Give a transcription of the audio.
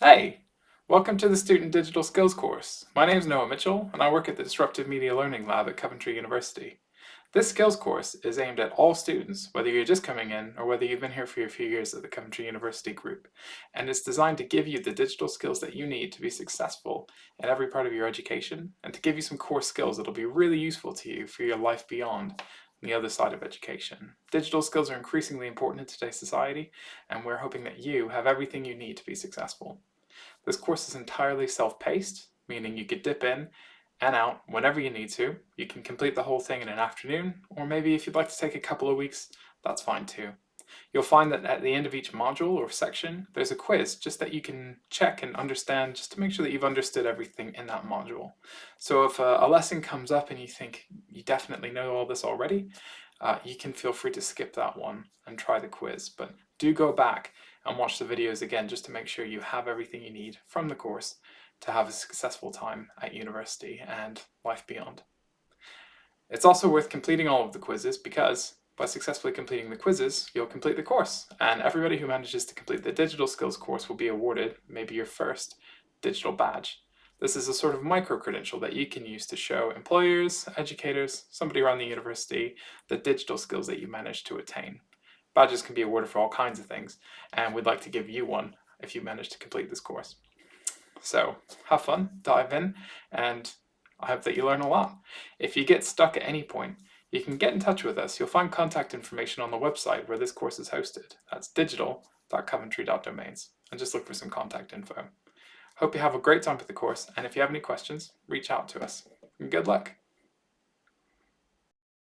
Hey! Welcome to the Student Digital Skills course. My name is Noah Mitchell and I work at the Disruptive Media Learning Lab at Coventry University. This skills course is aimed at all students, whether you're just coming in or whether you've been here for a few years at the Coventry University group. And it's designed to give you the digital skills that you need to be successful in every part of your education and to give you some core skills that'll be really useful to you for your life beyond the other side of education. Digital skills are increasingly important in today's society and we're hoping that you have everything you need to be successful. This course is entirely self-paced, meaning you could dip in and out whenever you need to. You can complete the whole thing in an afternoon, or maybe if you'd like to take a couple of weeks, that's fine too. You'll find that at the end of each module or section, there's a quiz just that you can check and understand just to make sure that you've understood everything in that module. So if a, a lesson comes up and you think you definitely know all this already, uh, you can feel free to skip that one and try the quiz. But do go back and watch the videos again just to make sure you have everything you need from the course to have a successful time at university and life beyond. It's also worth completing all of the quizzes because by successfully completing the quizzes, you'll complete the course. And everybody who manages to complete the digital skills course will be awarded maybe your first digital badge. This is a sort of micro-credential that you can use to show employers, educators, somebody around the university, the digital skills that you managed to attain. Badges can be awarded for all kinds of things, and we'd like to give you one if you manage to complete this course. So have fun, dive in, and I hope that you learn a lot. If you get stuck at any point, you can get in touch with us. You'll find contact information on the website where this course is hosted. That's digital.coventry.domains. And just look for some contact info. Hope you have a great time with the course, and if you have any questions, reach out to us. good luck!